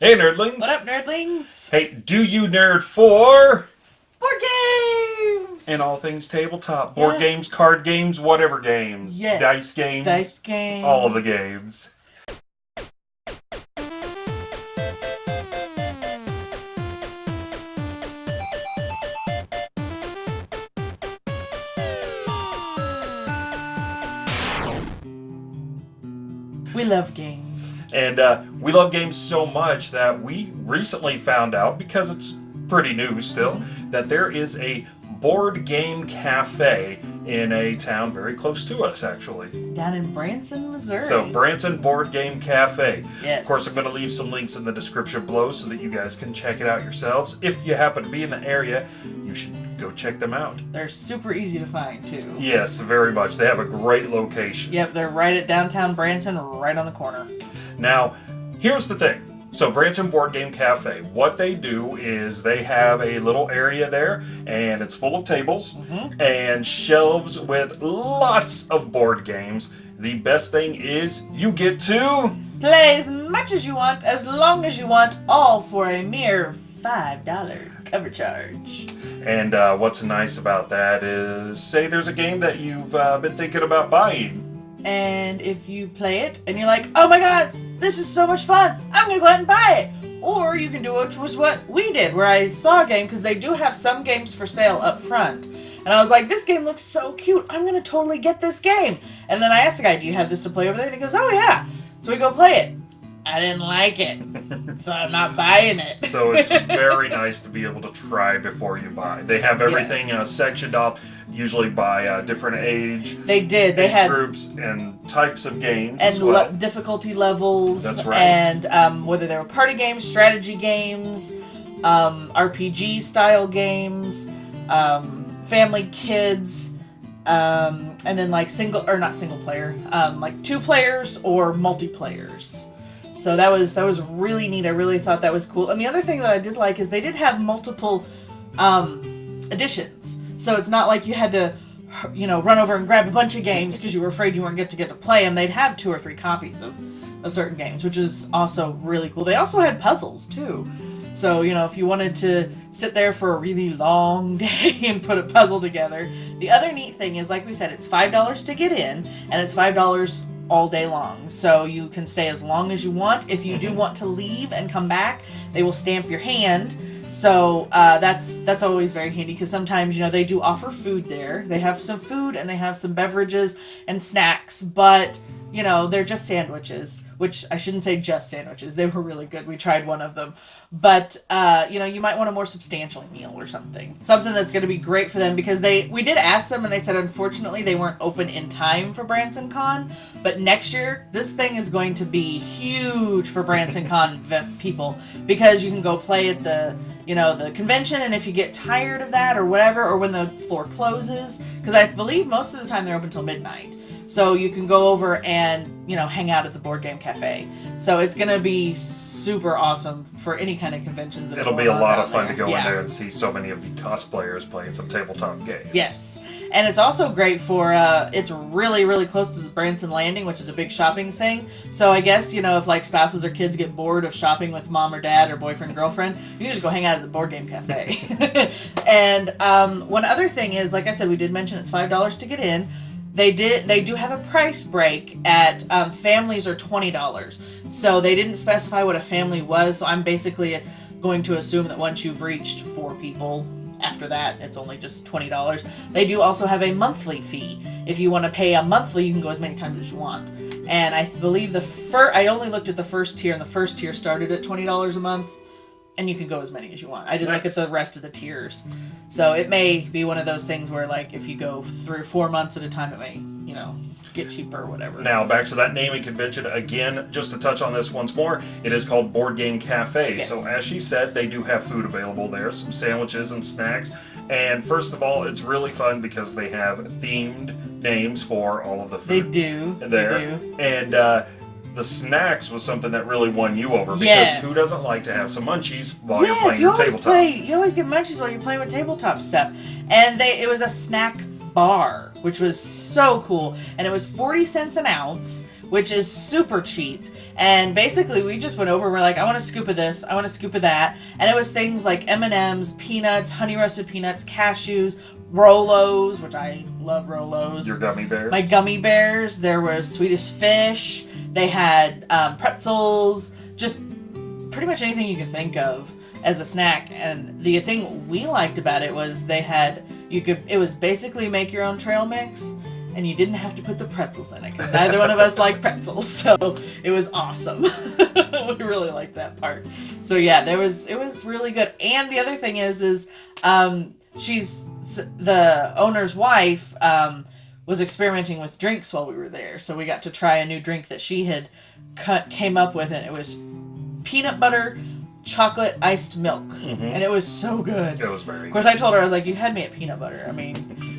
Hey, nerdlings! What up, nerdlings? Hey, do you nerd for Board games! and all things tabletop? Board Yes. games, card games, whatever games, Yes. dice games, Dice games. all of the games. We love games. And uh, we love games so much that we recently found out, because it's pretty new still, that there is a board game cafe in a town very close to us, actually. Down in Branson, Missouri. So, Branson Board Game Cafe. Yes. Of course, I'm going to leave some links in the description below so that you guys can check it out yourselves. If you happen to be in the area, you should go check them out. They're super easy to find, too. Yes, very much. They have a great location. Yep, they're right at downtown Branson, right on the corner. Now, here's the thing. So, Branson Board Game Cafe, what they do is they have a little area there, and it's full of tables and shelves with lots of board games. The best thing is you get to. Play as much as you want, as long as you want, all for a mere $5 cover charge. And uh, what's nice about that is, say there's a game that you've uh, been thinking about buying. And if you play it and you're like, oh my god, this is so much fun, I'm gonna go ahead and buy it. Or you can do it was what we did, where I saw a game, because they do have some games for sale up front. And I was like, this game looks so cute, I'm gonna totally get this game. And then I asked the guy, do you have this to play over there? And he goes, oh yeah. So we go play it. I didn't like it, so I'm not buying it. So it's very nice to be able to try before you buy. They have everything Yes. uh, sectioned off, usually by uh, different age, They did. They age had groups, and types of games and as well. le- difficulty levels That's right. and um, whether they were party games strategy games um, rpg style games um, family kids um, and then like single or not single player um, like two players or multiplayers so that was that was really neat. I really thought that was cool. And the other thing that i did like is they did have multiple um, editions so it's not like you had to you know run over and grab a bunch of games because you were afraid you weren't get to get to play them they'd have two or three copies of, of certain games which is also really cool. They also had puzzles too. So you know if you wanted to sit there for a really long day and put a puzzle together the other neat thing is like we said it's five dollars to get in and it's five dollars all day long. So you can stay as long as you want. If you do want to leave and come back they will stamp your hand. So uh, that's that's always very handy because sometimes you know they do offer food there. They have some food and they have some beverages and snacks, but you know they're just sandwiches. Which I shouldn't say just sandwiches. They were really good. We tried one of them, but uh, you know you might want a more substantial meal or something, something that's going to be great for them because they we did ask them and they said unfortunately they weren't open in time for Branson Con, but next year this thing is going to be huge for Branson Con people because you can go play at the you know the convention and if you get tired of that or whatever or when the floor closes because i believe most of the time they're open until midnight so you can go over and you know hang out at the board game cafe so it's gonna be super awesome for any kind of conventions that It'll be a lot of fun to go Yeah. in there and see so many of the cosplayers playing some tabletop games. Yes. And it's also great for, uh, it's really, really close to the Branson Landing, which is a big shopping thing. So I guess, you know, if like spouses or kids get bored of shopping with mom or dad or boyfriend, girlfriend, you can just go hang out at the board game cafe. and um, one other thing is, like I said, we did mention it's $5 to get in. They did. They do have a price break at um, families are twenty dollars. So they didn't specify what a family was. So I'm basically going to assume that once you've reached four people, after that it's only just twenty dollars. They do also have a monthly fee. If you want to pay a monthly, you can go as many times as you want. And I believe the first. I only looked at the first tier, and the first tier started at twenty dollars a month. And you can go as many as you want. I didn't look at the rest of the tiers. So it may be one of those things where, like, if you go through four months at a time, it may, you know, get cheaper or whatever. Now, back to that naming convention again, just to touch on this once more, it is called Board Game Cafe. Yes. So, as she said, they do have food available there, some sandwiches and snacks. And first of all, it's really fun because they have themed names for all of the food. They do. there. They do. And uh, the snacks was something that really won you over because Yes. who doesn't like to have some munchies while you're playing you your always tabletop? play. You always get munchies while you're playing with tabletop stuff. And they, it was a snack bar, which was so cool. And it was forty cents an ounce, which is super cheap. And basically, we just went over. We're like, I want a scoop of this. I want a scoop of that. And it was things like M and M's, peanuts, honey roasted peanuts, cashews, Rolos, which I love Rolos. Your gummy bears. My gummy bears. There was Swedish fish. They had um, pretzels. Just pretty much anything you can think of as a snack. And the thing we liked about it was they had you could. It was basically make your own trail mix. And you didn't have to put the pretzels in it because neither one of us like pretzels, so it was awesome. we really liked that part. So yeah, there was it was really good. And the other thing is, is um, she's the owner's wife um, was experimenting with drinks while we were there, so we got to try a new drink that she had cut, came up with, and it was peanut butter chocolate iced milk, and it was so good. It was very. Of course, I told her I was like, "You had me at peanut butter." I mean,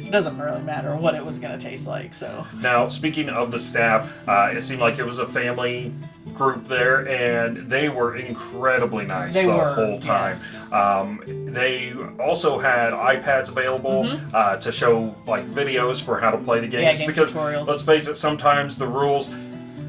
it doesn't really matter what it was gonna taste like. So Now, speaking of the staff, uh, it seemed like it was a family group there, and they were incredibly nice They the were, whole time. yes. Um, they also had iPads available uh, to show like videos for how to play the games Mm-hmm. game because tutorials. let's face it, sometimes the rules.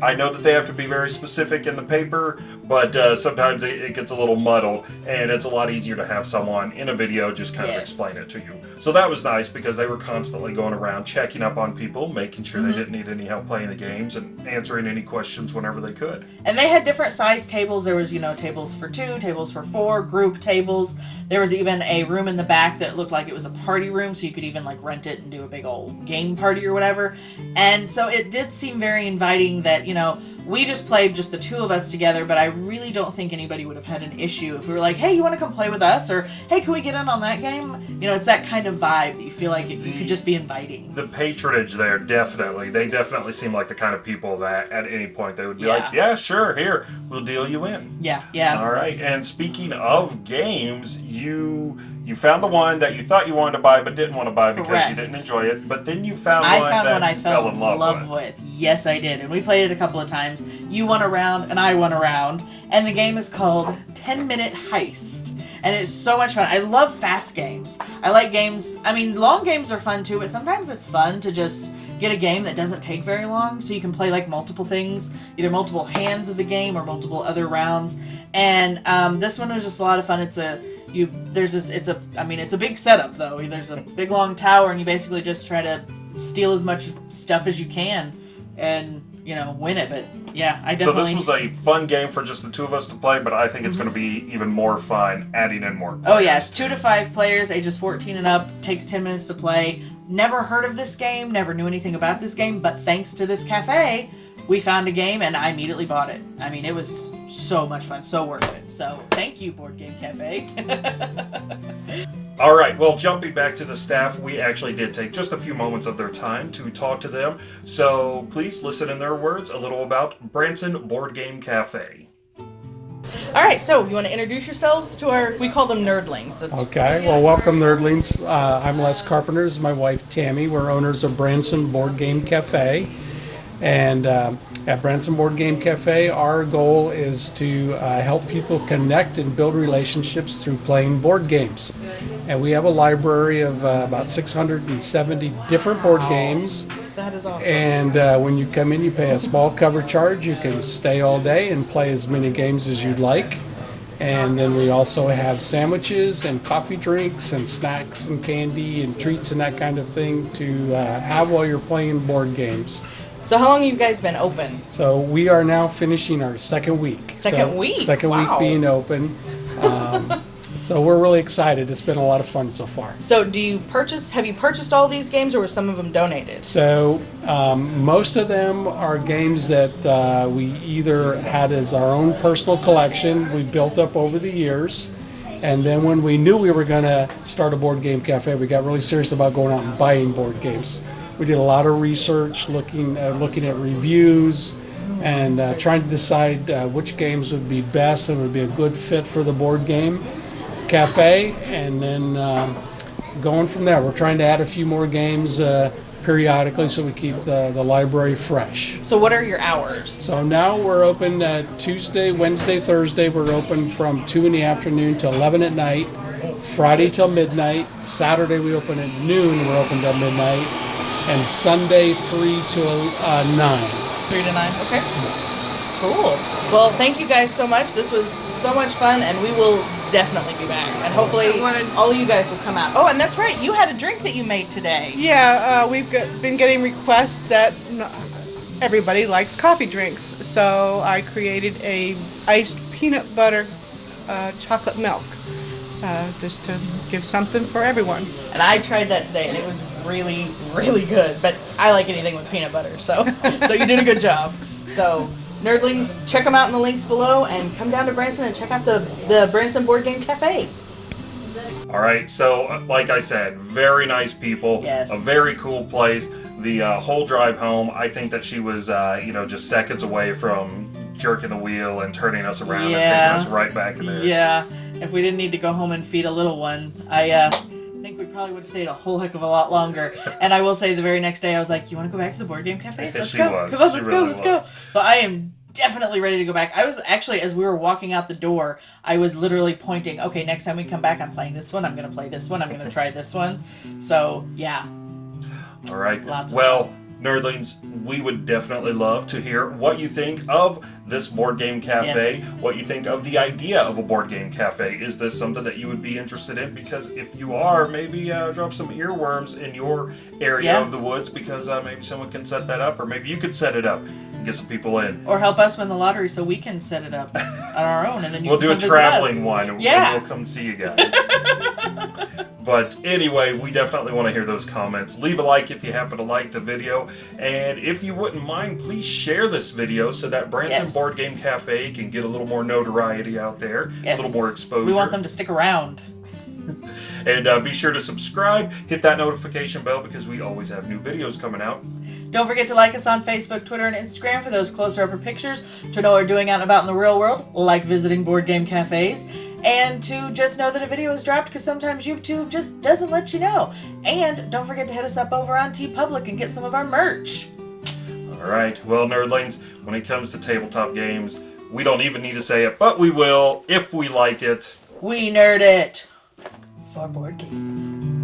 I know that they have to be very specific in the paper, but uh, sometimes it, it gets a little muddled, and it's a lot easier to have someone in a video just kind of explain it to you. So that was nice because they were constantly going around checking up on people, making sure Mm-hmm. they didn't need any help playing the games, and answering any questions whenever they could. And they had different size tables. There was, you know, tables for two, tables for four, group tables. There was even a room in the back that looked like it was a party room, so you could even like rent it and do a big old game party or whatever. And so it did seem very inviting that, you know, we just played just the two of us together, but I really don't think anybody would have had an issue if we were like, hey, you want to come play with us? Or hey, can we get in on that game? You know, it's that kind of vibe that you feel like it, you could just be inviting. The patronage there, definitely. They definitely seem like the kind of people that at any point they would be Yeah. like, yeah, sure, here, we'll deal you in. Yeah, yeah. All right. And speaking of games, you you found the one that you thought you wanted to buy but didn't want to buy because you didn't enjoy it. But then you found I one found that one I you fell in love, with. with. Yes, I did. And we played it a couple of times. You won a round and I won a round. And the game is called 10 Minute Heist. And it's so much fun. I love fast games. I like games, I mean, long games are fun too, but sometimes it's fun to just get a game that doesn't take very long so you can play like multiple things, either multiple hands of the game or multiple other rounds. And um, this one was just a lot of fun. It's a you there's this it's a I mean it's a big setup though. There's a big long tower and you basically just try to steal as much stuff as you can and you know win it. But yeah, I definitely. So this was a fun game for just the two of us to play, but I think it's going to mm-hmm. be even more fun adding in more. Oh yeah, it's two to five players, ages 14 and up. Takes 10 minutes to play. Never heard of this game. Never knew anything about this game. But thanks to this cafe, we found a game and I immediately bought it. I mean, it was so much fun, so worth it. So thank you, Board Game Cafe. All right. Well, jumping back to the staff, we actually did take just a few moments of their time to talk to them. So please listen in their words a little about Branson Board Game Cafe. All right, so you want to introduce yourselves to our? We call them nerdlings. That's, Okay, well, welcome, Nerdlings. Uh, I'm Les Carpenter. Is my wife, Tammy. We're owners of Branson Board Game Cafe. And um at Branson Board Game Cafe, our goal is to uh, help people connect and build relationships through playing board games. And we have a library of uh, about 670 different board games. That is awesome. And uh, when you come in, you pay a small cover charge. You can stay all day and play as many games as you'd like. And then we also have sandwiches and coffee drinks and snacks and candy and treats and that kind of thing to uh, have while you're playing board games. So how long have you guys been open? So we are now finishing our second week. Second So, week? Second Wow. week being open. Um, so we're really excited. It's been a lot of fun so far. So do you purchase? Have you purchased all these games, or were some of them donated? So um, most of them are games that uh, we either had as our own personal collection we built up over the years, and then when we knew we were going to start a board game cafe, we got really serious about going out and buying board games. We did a lot of research, looking uh, looking at reviews, and uh, trying to decide uh, which games would be best and would be a good fit for the board game cafe, and then. Um, going from there. We're trying to add a few more games uh, periodically so we keep the, the library fresh. So what are your hours? So now we're open uh, Tuesday, Wednesday, Thursday. We're open from 2 in the afternoon to 11 at night. Friday till midnight. Saturday we open at noon. We're open till midnight. And Sunday 3 to uh, 9. Three to nine. Okay. Cool. Well, thank you guys so much. This was so much fun, and we will definitely be back. And hopefully, wanted- all of you guys will come out. Oh, and that's right. You had a drink that you made today. Yeah, uh, we've got, been getting requests that n- everybody likes coffee drinks, so I created a iced peanut butter uh, chocolate milk, uh, just to give something for everyone. And I tried that today, and it was really, really good. But I like anything with peanut butter, so so you did a good job. So. Nerdlings, check them out in the links below, and come down to Branson and check out the the Branson Board Game Cafe. All right, so uh, like I said, very nice people. Yes. A very cool place. The uh, whole drive home, I think that she was, uh, you know, just seconds away from jerking the wheel and turning us around and taking us right back in there. Yeah, if we didn't need to go home and feed a little one, I uh, probably would have stayed a whole heck of a lot longer. and I will say, the very next day, I was like, "You want to go back to the board game cafe? Let's She go! was. Come on, let's really go! Let's was. go!" So I am definitely ready to go back. I was actually, as we were walking out the door, I was literally pointing. Okay, next time we come back, I'm playing this one. I'm gonna play this one. I'm gonna try this one. So yeah, All right. Lots well, nerdlings, we would definitely love to hear what you think of this board game cafe. Yes. What you think of the idea of a board game cafe. Is this something that you would be interested in? Because if you are, maybe uh, drop some earworms in your area Yeah. of the woods because uh, maybe someone can set that up, or maybe you could set it up and get some people in. or help us win the lottery so we can set it up on our own, and then you We'll do a traveling us. one and Yeah. we'll come see you guys. but anyway, we definitely want to hear those comments. Leave a like if you happen to like the video. And if you wouldn't mind, please share this video so that Branson Yes. Board Game Cafe can get a little more notoriety out there, Yes. a little more exposure. We want them to stick around. And uh, be sure to subscribe, hit that notification bell because we always have new videos coming out. Don't forget to like us on Facebook, Twitter, and Instagram for those closer upper pictures to know what we're doing out and about in the real world, like visiting board game cafes, and to just know that a video is dropped because sometimes YouTube just doesn't let you know. And don't forget to hit us up over on TeePublic and get some of our merch. All right, well, nerdlings, when it comes to tabletop games, we don't even need to say it, but we will if we like it. We nerd it for board games.